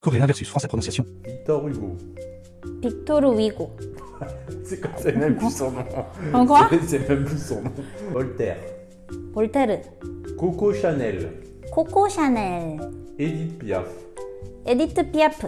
Coréen versus français prononciation. Victor Hugo. Victor Hugo. C'est quoi C'est même plus son nom. En quoi C'est- même plus son nom. Voltaire. Voltaire. Coco Chanel. Coco Chanel. Edith Piaf. Edith Piaf.